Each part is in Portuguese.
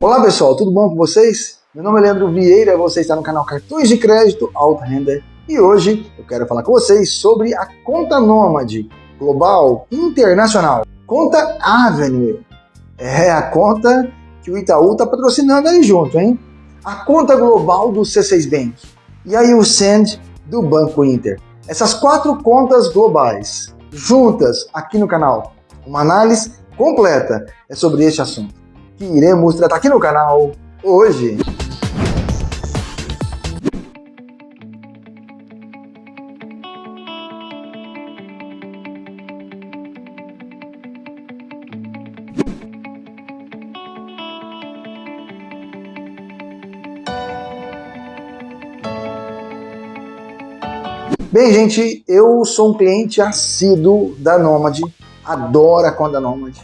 Olá pessoal, tudo bom com vocês? Meu nome é Leandro Vieira, você está no canal Cartões de Crédito Alta Renda e hoje eu quero falar com vocês sobre a conta Nômade Global Internacional. Conta Avenue. É a conta que o Itaú está patrocinando aí junto, hein? A conta global do C6 Bank e aí o Send do Banco Inter. Essas quatro contas globais juntas aqui no canal. Uma análise completa é sobre este assunto que iremos tratar aqui no canal hoje. Bem, gente, eu sou um cliente assíduo da Nomad, adoro a conta Nomad.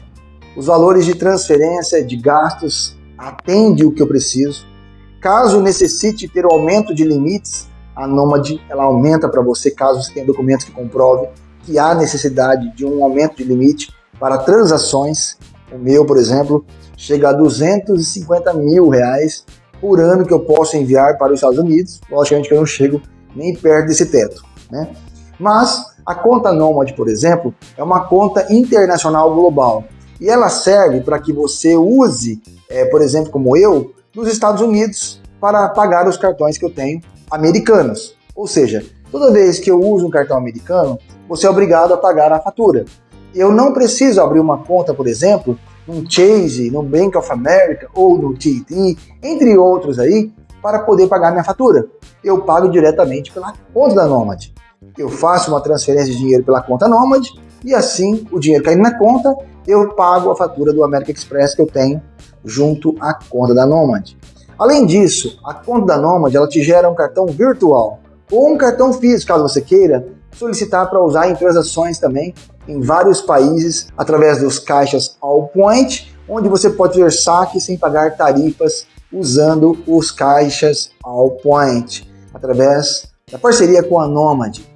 Os valores de transferência de gastos atendem o que eu preciso. Caso necessite ter o aumento de limites, a Nomad ela aumenta para você caso você tenha documentos que comprovem que há necessidade de um aumento de limite para transações. O meu, por exemplo, chega a 250 mil reais por ano que eu posso enviar para os Estados Unidos. Logicamente que eu não chego nem perto desse teto. Né? Mas a conta Nomad, por exemplo, é uma conta internacional global e ela serve para que você use, é, por exemplo, como eu, nos Estados Unidos para pagar os cartões que eu tenho americanos. Ou seja, toda vez que eu uso um cartão americano, você é obrigado a pagar a fatura. Eu não preciso abrir uma conta, por exemplo, no Chase, no Bank of America ou no TT, entre outros aí, para poder pagar minha fatura. Eu pago diretamente pela conta da Nomad eu faço uma transferência de dinheiro pela conta Nomad e assim o dinheiro caindo na conta, eu pago a fatura do American Express que eu tenho junto à conta da Nomad. Além disso, a conta da Nomad ela te gera um cartão virtual ou um cartão físico, caso você queira solicitar para usar em transações também em vários países através dos caixas All Point, onde você pode ter saque sem pagar tarifas usando os caixas All Point através da parceria com a Nomad.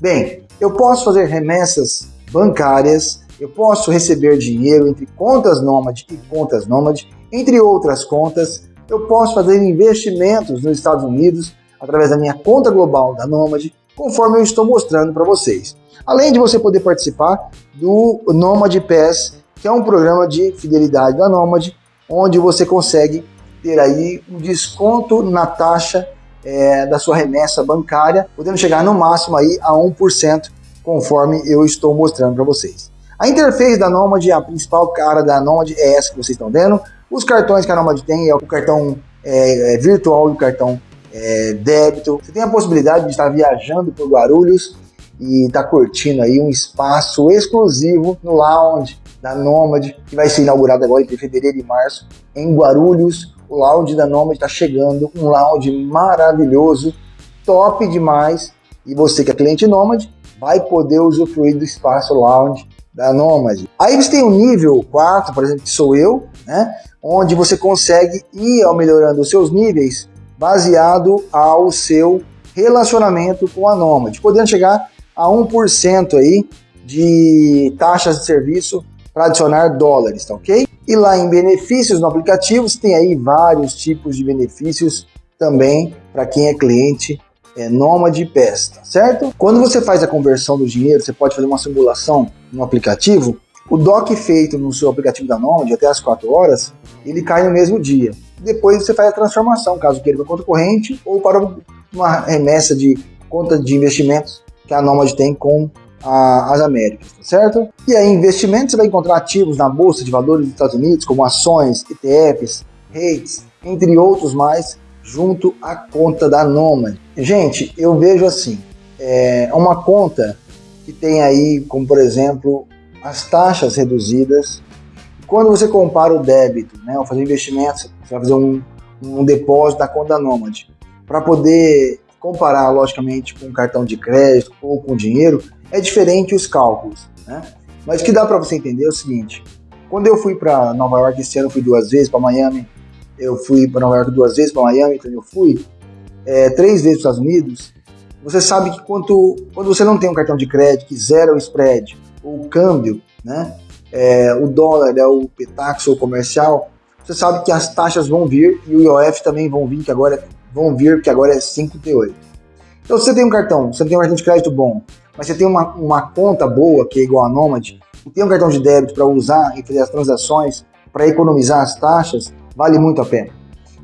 Bem, eu posso fazer remessas bancárias, eu posso receber dinheiro entre contas Nomad e contas Nomad, entre outras contas, eu posso fazer investimentos nos Estados Unidos através da minha conta global da Nomad, conforme eu estou mostrando para vocês. Além de você poder participar do Nomad Pass, que é um programa de fidelidade da Nomad, onde você consegue ter aí um desconto na taxa é, da sua remessa bancária, podendo chegar no máximo aí a 1%, conforme eu estou mostrando para vocês. A interface da Nomad, a principal cara da Nomad é essa que vocês estão vendo. Os cartões que a Nomad tem é o cartão é, é, virtual e o cartão é, débito. Você tem a possibilidade de estar viajando por Guarulhos e estar tá curtindo aí um espaço exclusivo no lounge da Nomad, que vai ser inaugurado agora entre fevereiro e março em Guarulhos, o lounge da Nomad está chegando, um lounge maravilhoso, top demais. E você que é cliente Nomad vai poder usufruir do espaço lounge da Nomad. Aí você tem o nível 4, por exemplo, que sou eu, né? onde você consegue ir melhorando os seus níveis baseado ao seu relacionamento com a Nomad, podendo chegar a 1% aí de taxas de serviço para adicionar dólares, tá ok? E lá em benefícios no aplicativo, você tem aí vários tipos de benefícios também para quem é cliente é, Nômade Pass, tá certo? Quando você faz a conversão do dinheiro, você pode fazer uma simulação no aplicativo, o DOC feito no seu aplicativo da Nômade até as 4 horas, ele cai no mesmo dia. Depois você faz a transformação, caso queira para conta corrente ou para uma remessa de conta de investimentos que a Nômade tem com a, as Américas, tá certo? E aí, investimentos, você vai encontrar ativos na Bolsa de Valores dos Estados Unidos, como ações, ETFs, REITs, entre outros mais, junto à conta da Nomad. Gente, eu vejo assim, é uma conta que tem aí, como por exemplo, as taxas reduzidas. Quando você compara o débito, né, ao fazer investimentos, você vai fazer um, um depósito da conta da Nomad. Para poder comparar, logicamente, com cartão de crédito ou com dinheiro, é diferente os cálculos, né? Mas o que dá para você entender é o seguinte, quando eu fui para Nova York esse ano, fui duas vezes para Miami, eu fui para Nova York duas vezes para Miami, então eu fui é, três vezes para os Estados Unidos, você sabe que quando, quando você não tem um cartão de crédito que zera o spread, ou o câmbio, né, é, o dólar é o petaxo ou comercial, você sabe que as taxas vão vir e o IOF também vão vir, que agora vão vir, que agora é 5,38. Então, se você tem um cartão, você tem um cartão de crédito bom, mas você tem uma, uma conta boa, que é igual a Nomad, e tem um cartão de débito para usar e fazer as transações, para economizar as taxas, vale muito a pena.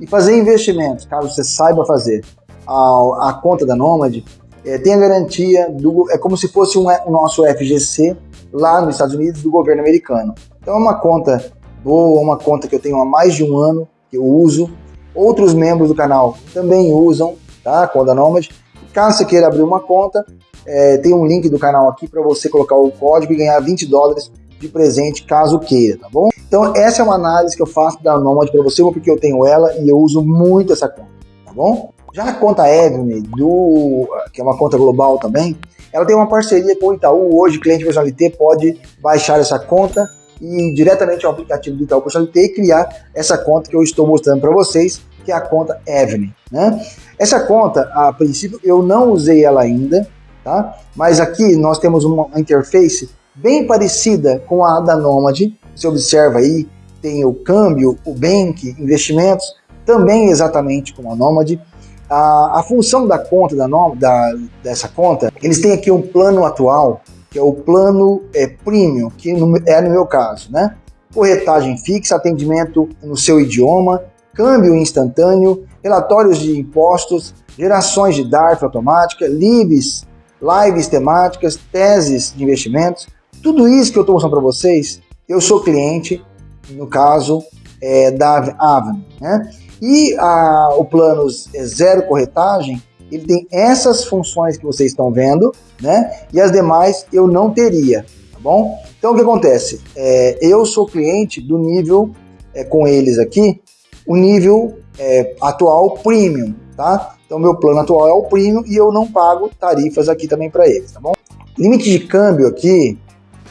E fazer investimentos, caso você saiba fazer, a, a conta da Nomad, é, tem a garantia, do, é como se fosse um, o nosso FGC lá nos Estados Unidos do governo americano. Então é uma conta boa, uma conta que eu tenho há mais de um ano, que eu uso. Outros membros do canal também usam, tá? A conta Nomad. Caso você queira abrir uma conta, é, tem um link do canal aqui para você colocar o código e ganhar 20 dólares de presente caso queira, tá bom? Então essa é uma análise que eu faço da Nomad para você, porque eu tenho ela e eu uso muito essa conta, tá bom? Já a conta Evne, do, que é uma conta global também, ela tem uma parceria com o Itaú. Hoje, cliente Personalité pode baixar essa conta e diretamente ao aplicativo do Itaú Personalité criar essa conta que eu estou mostrando para vocês, que é a conta Evne. Né? Essa conta, a princípio, eu não usei ela ainda, tá? mas aqui nós temos uma interface bem parecida com a da Nomad. Você observa aí, tem o câmbio, o bank, investimentos, também exatamente como a Nomad. A, a função da conta, da, da, dessa conta, eles têm aqui um plano atual, que é o plano é, premium, que no, é no meu caso, né? Corretagem fixa, atendimento no seu idioma, câmbio instantâneo, relatórios de impostos, gerações de DARF automática, lives, lives temáticas, teses de investimentos, tudo isso que eu estou mostrando para vocês, eu sou cliente, no caso é, da Avan, né? E a, o plano zero corretagem, ele tem essas funções que vocês estão vendo, né? E as demais eu não teria, tá bom? Então o que acontece? É, eu sou cliente do nível, é, com eles aqui, o nível é, atual premium, tá? Então meu plano atual é o premium e eu não pago tarifas aqui também para eles, tá bom? Limite de câmbio aqui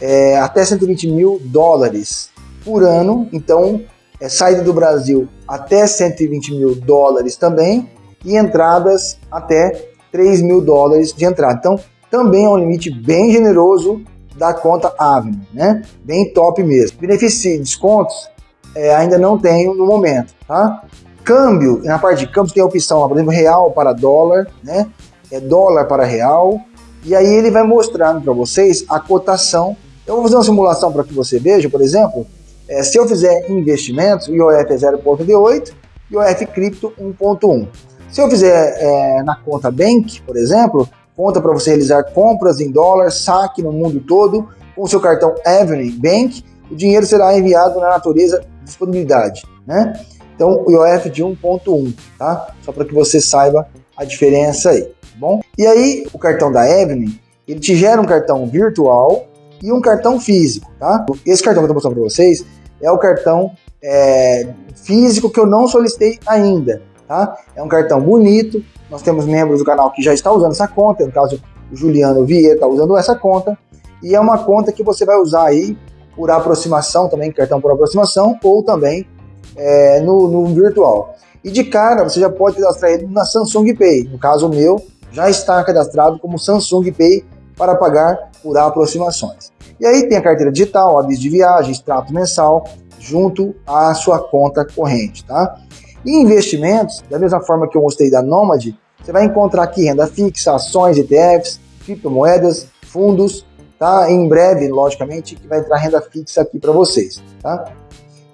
é até 120 mil dólares por ano, então é, saída do Brasil até 120 mil dólares também e entradas até 3 mil dólares de entrada. Então, também é um limite bem generoso da conta Avenue, né? Bem top mesmo. Benefício descontos é, ainda não tenho no momento, tá? Câmbio, na parte de câmbio tem a opção, por exemplo, real para dólar, né? É dólar para real. E aí ele vai mostrando para vocês a cotação. Eu vou fazer uma simulação para que você veja, por exemplo, é, se eu fizer investimentos, o IOF é 0,88 e o IOF cripto 1,1. Se eu fizer é, na conta Bank, por exemplo, conta para você realizar compras em dólar, saque no mundo todo, com seu cartão Avenue Bank, o dinheiro será enviado na natureza de disponibilidade. Né? Então, o IOF de 1.1, tá? Só para que você saiba a diferença aí, tá bom? E aí, o cartão da Avenue, ele te gera um cartão virtual e um cartão físico, tá? Esse cartão que eu estou mostrando para vocês é o cartão é, físico que eu não solicitei ainda, tá? É um cartão bonito, nós temos membros do canal que já estão usando essa conta, no caso o Juliano Vieira está usando essa conta, e é uma conta que você vai usar aí por aproximação também, cartão por aproximação, ou também é, no, no virtual. E de cara, você já pode cadastrar ele na Samsung Pay. No caso meu, já está cadastrado como Samsung Pay para pagar por aproximações. E aí tem a carteira digital, aviso de viagem, extrato mensal, junto à sua conta corrente, tá? E investimentos, da mesma forma que eu mostrei da Nomad, você vai encontrar aqui renda fixa, ações, ETFs, criptomoedas, fundos, tá? Em breve, logicamente, que vai entrar renda fixa aqui para vocês, tá?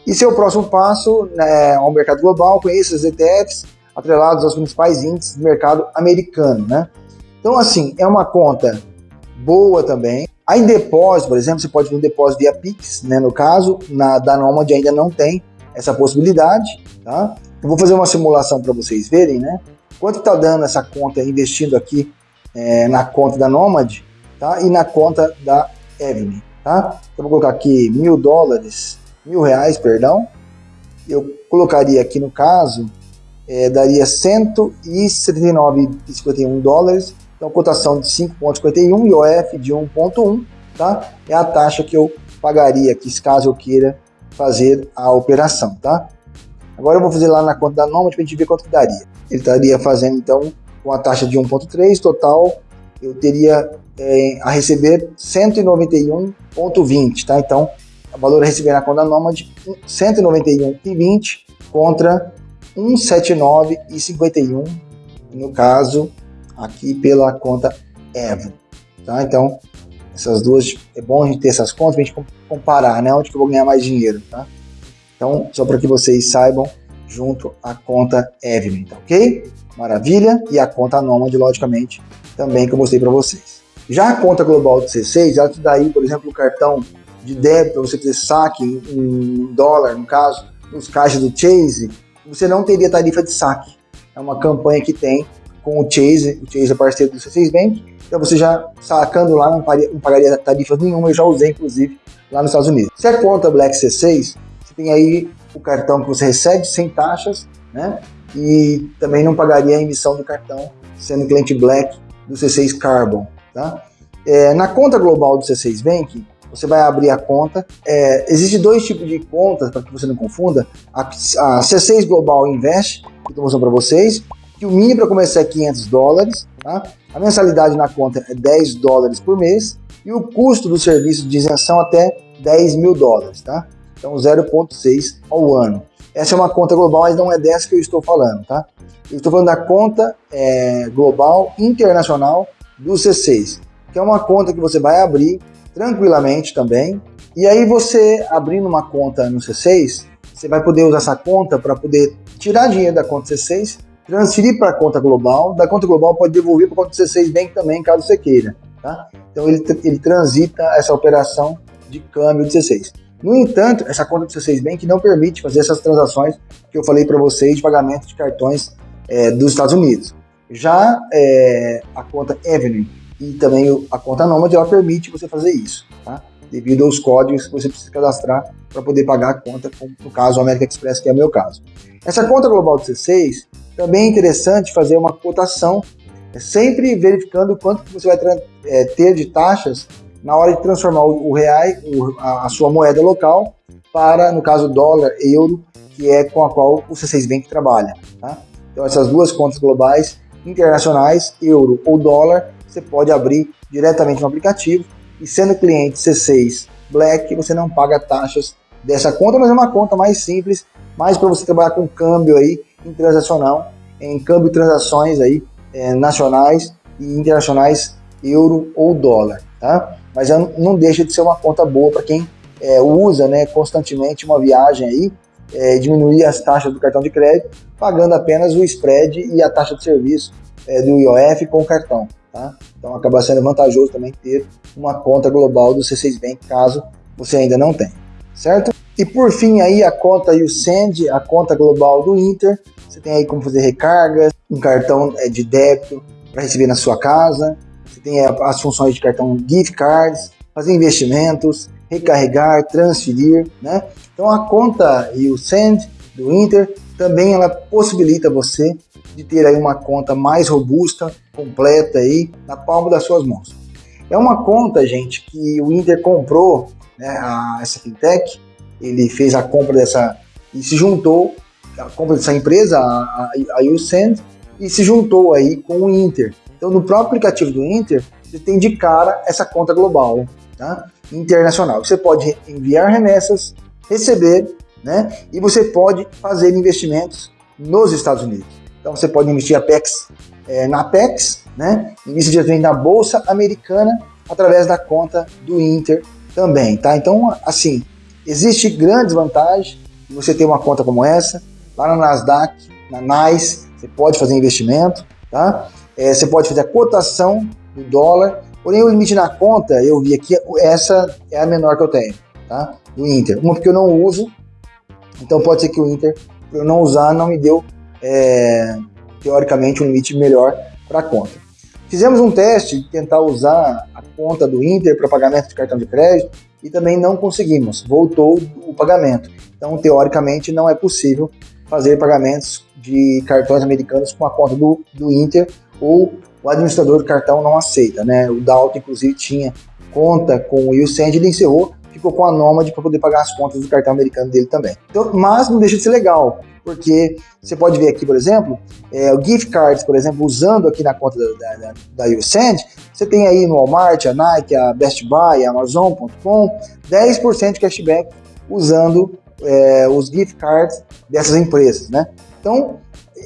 E seu próximo passo né, ao mercado global, conheça os ETFs atrelados aos principais índices do mercado americano, né? Então, assim, é uma conta boa também. Aí depósito, por exemplo, você pode fazer um depósito via Pix, né? No caso, na da Nomad ainda não tem essa possibilidade, tá? Eu vou fazer uma simulação para vocês verem, né? Quanto está dando essa conta investindo aqui é, na conta da Nomad, tá? E na conta da Evne, tá? Eu vou colocar aqui mil dólares, mil reais, perdão. Eu colocaria aqui no caso, é, daria 179,51 dólares então, cotação de 5,51 e OF de 1,1, tá? É a taxa que eu pagaria aqui, caso eu queira fazer a operação, tá? Agora eu vou fazer lá na conta da Nomad para a gente ver quanto que daria. Ele estaria fazendo, então, com a taxa de 1,3, total, eu teria é, a receber 191,20, tá? Então, o valor a receber na conta Nomad 191,20 contra 179,51 no caso aqui pela conta Evo. Tá? Então, essas duas, é bom a gente ter essas contas para a gente comparar, né? Onde que eu vou ganhar mais dinheiro, tá? Então, só para que vocês saibam, junto à conta Evelyn, tá ok? Maravilha. E a conta Nomad, logicamente, também que eu mostrei para vocês. Já a conta global do C6, ela te dá aí, por exemplo, o cartão de débito para você fazer saque em dólar, no caso, nos caixas do Chase, você não teria tarifa de saque. É uma campanha que tem com o Chase, o Chase é parceiro do C6 Bank, então você já sacando lá não pagaria, não pagaria tarifa nenhuma, eu já usei inclusive lá nos Estados Unidos. Se a conta Black C6, você tem aí o cartão que você recebe sem taxas, né? E também não pagaria a emissão do cartão sendo cliente Black do C6 Carbon, tá? É, na conta global do C6 Bank, você vai abrir a conta. É, Existem dois tipos de contas, para que você não confunda. A, a C6 Global Invest, que estou mostrando para vocês, que o mínimo para começar é 500 dólares, tá? a mensalidade na conta é 10 dólares por mês e o custo do serviço de isenção até 10 mil dólares, tá? Então 0,6 ao ano. Essa é uma conta global, mas não é dessa que eu estou falando, tá? Eu estou falando da conta é, global internacional do C6, que é uma conta que você vai abrir tranquilamente também. E aí você abrindo uma conta no C6, você vai poder usar essa conta para poder tirar dinheiro da conta C6, transferir para a conta global, da conta global pode devolver para a conta C6 Bank também, caso você queira. Tá? Então ele, ele transita essa operação de câmbio de C6. No entanto, essa conta do C6 Bank não permite fazer essas transações que eu falei para vocês de pagamento de cartões é, dos Estados Unidos. Já é, a conta Avenue e também a conta Nomad, ela permite você fazer isso, tá? devido aos códigos que você precisa cadastrar para poder pagar a conta, como no caso o American Express, que é o meu caso. Essa conta global do C6, também é interessante fazer uma cotação, é sempre verificando quanto que você vai é, ter de taxas na hora de transformar o, o real, o, a, a, sua moeda local, para, no caso, dólar, euro, que é com a qual o C6 Bank trabalha. Tá? Então, essas duas contas globais, internacionais, euro ou dólar, você pode abrir diretamente no aplicativo e sendo cliente C6 Black, você não paga taxas dessa conta, mas é uma conta mais simples, mais para você trabalhar com câmbio aí em transacional, em câmbio e transações aí é, nacionais e internacionais euro ou dólar, tá? Mas não deixa de ser uma conta boa para quem é, usa né, constantemente uma viagem aí, é, diminuir as taxas do cartão de crédito, pagando apenas o spread e a taxa de serviço é, do IOF com o cartão. Tá? Então acaba sendo vantajoso também ter uma conta global do C6 Bank, caso você ainda não tenha, certo? E por fim aí a conta Usend, a conta global do Inter, você tem aí como fazer recargas, um cartão é, de débito para receber na sua casa, você tem as funções de cartão gift cards, fazer investimentos, recarregar, transferir, né? Então a conta Usend do Inter também ela possibilita você de ter aí uma conta mais robusta, completa aí na palma das suas mãos. É uma conta, gente, que o Inter comprou, né, a, essa fintech, ele fez a compra dessa e se juntou, a compra dessa empresa, a, a Usend, e se juntou aí com o Inter. Então, no próprio aplicativo do Inter, você tem de cara essa conta global, tá? internacional. Você pode enviar remessas, receber, né? E você pode fazer investimentos nos Estados Unidos. Então você pode investir Apex, é, na Apex, né? Investir diretamente na Bolsa Americana através da conta do Inter também, tá? Então, assim, existe grandes vantagens de você ter uma conta como essa. Lá na Nasdaq, na NICE, você pode fazer investimento, tá? É, você pode fazer a cotação do dólar, porém o limite na conta, eu vi aqui, essa é a menor que eu tenho, tá? Do Inter. Uma porque eu não uso, então pode ser que o Inter, eu não usar, não me deu é, teoricamente, um limite melhor para a conta. Fizemos um teste de tentar usar a conta do Inter para pagamento de cartão de crédito e também não conseguimos, voltou o pagamento. Então, teoricamente, não é possível fazer pagamentos de cartões americanos com a conta do, do Inter ou o administrador do cartão não aceita. Né? O Dalton, inclusive, tinha conta com o Usend, ele encerrou ficou com a Nomad para poder pagar as contas do cartão americano dele também. Então, mas não deixa de ser legal, porque você pode ver aqui, por exemplo, é, o gift cards, por exemplo, usando aqui na conta da, da, da YouSend, você tem aí no Walmart, a Nike, a Best Buy, a Amazon.com, 10% de cashback usando é, os gift cards dessas empresas, né? Então,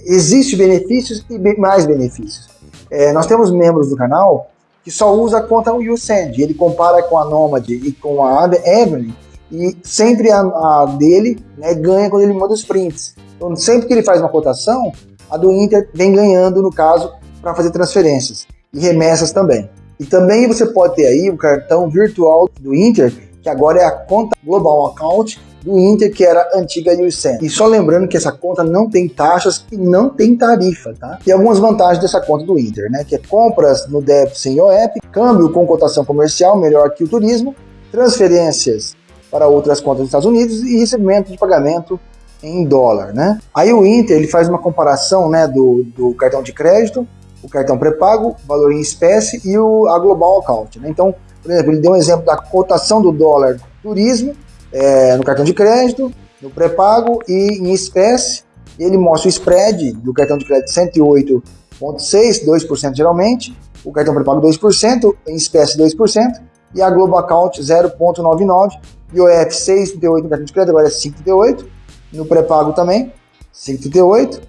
existe benefícios e mais benefícios. É, nós temos membros do canal que só usa a conta YouSend, ele compara com a Nomad e com a Evelyn, e sempre a, a dele né, ganha quando ele manda os prints. Então, sempre que ele faz uma cotação, a do Inter vem ganhando, no caso, para fazer transferências e remessas também. E também você pode ter aí o cartão virtual do Inter, que agora é a conta Global Account do Inter, que era antiga USEN. E só lembrando que essa conta não tem taxas e não tem tarifa, tá? E algumas vantagens dessa conta do Inter, né? Que é compras no débito sem OEP, câmbio com cotação comercial melhor que o turismo, transferências para outras contas dos Estados Unidos e recebimento de pagamento em dólar, né? Aí o Inter ele faz uma comparação, né, do, do cartão de crédito, o cartão pré-pago, valor em espécie e o, a Global Account, né? Então, por exemplo, ele deu um exemplo da cotação do dólar turismo é, no cartão de crédito, no pré-pago e em espécie. Ele mostra o spread do cartão de crédito 108,6, 2% geralmente, o cartão pré-pago 2%, em espécie 2%, e a Global Account 0,99, IOF 6,38 no cartão de crédito, agora é 5,38, no pré-pago também, 5,38,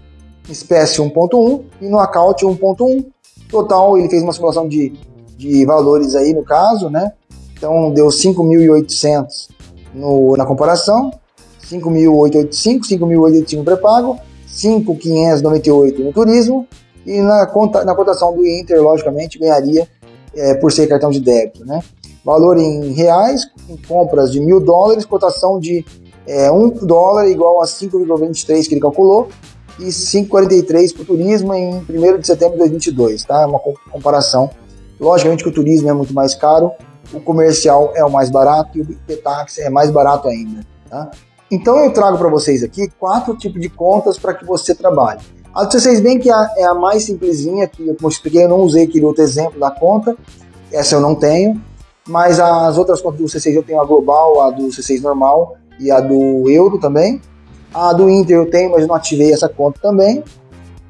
espécie 1,1 e no account 1,1. Total, ele fez uma simulação de, de valores aí no caso, né? Então deu 5.800 na comparação, 5.885, 5.885 no pré-pago, 5.598 no turismo e na, conta, na cotação do Inter, logicamente, ganharia é, por ser cartão de débito, né? valor em reais, em compras de mil dólares, cotação de é, 1 dólar igual a 5,23 que ele calculou, e 5,43 para o turismo em 1 de setembro de 2022, tá? Uma comparação. Logicamente que o turismo é muito mais caro, o comercial é o mais barato e o Petax é mais barato ainda, tá? Então eu trago para vocês aqui quatro tipos de contas para que você trabalhe. A de vocês veem que é a mais simplesinha, que eu expliquei, eu não usei aquele outro exemplo da conta, essa eu não tenho. Mas as outras contas do C6 eu tenho a global, a do C6 normal e a do euro também. A do Inter eu tenho, mas não ativei essa conta também,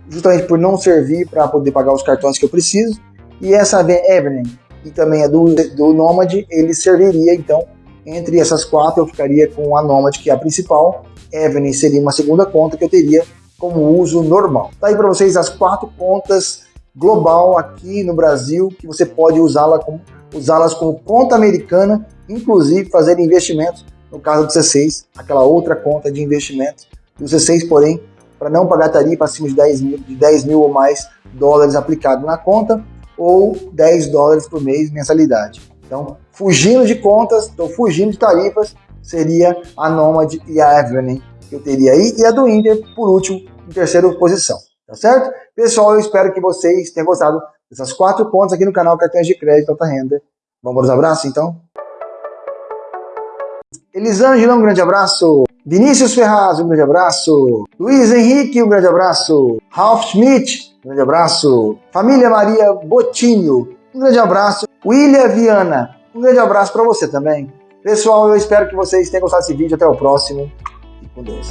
justamente por não servir para poder pagar os cartões que eu preciso. E essa Evelyn e também a do, do Nomad, ele serviria então entre essas quatro eu ficaria com a Nomad, que é a principal. Evelyn seria uma segunda conta que eu teria como uso normal. Tá aí para vocês as quatro contas global aqui no Brasil que você pode usá-la como usá-las como conta americana, inclusive fazer investimentos, no caso do C6, aquela outra conta de investimento do C6, porém, para não pagar tarifa acima de 10 mil, de 10 mil ou mais dólares aplicado na conta, ou 10 dólares por mês mensalidade. Então, fugindo de contas, estou fugindo de tarifas, seria a Nomad e a Evelyn que eu teria aí, e a do Inter, por último, em terceira posição. Tá certo? Pessoal, eu espero que vocês tenham gostado essas quatro pontos aqui no canal Cartões de Crédito Alta Renda. Vamos para os abraços, então? Elisângela, um grande abraço. Vinícius Ferraz, um grande abraço. Luiz Henrique, um grande abraço. Ralph Schmidt, um grande abraço. Família Maria Botinho, um grande abraço. William Viana, um grande abraço para você também. Pessoal, eu espero que vocês tenham gostado desse vídeo. Até o próximo. E com Deus.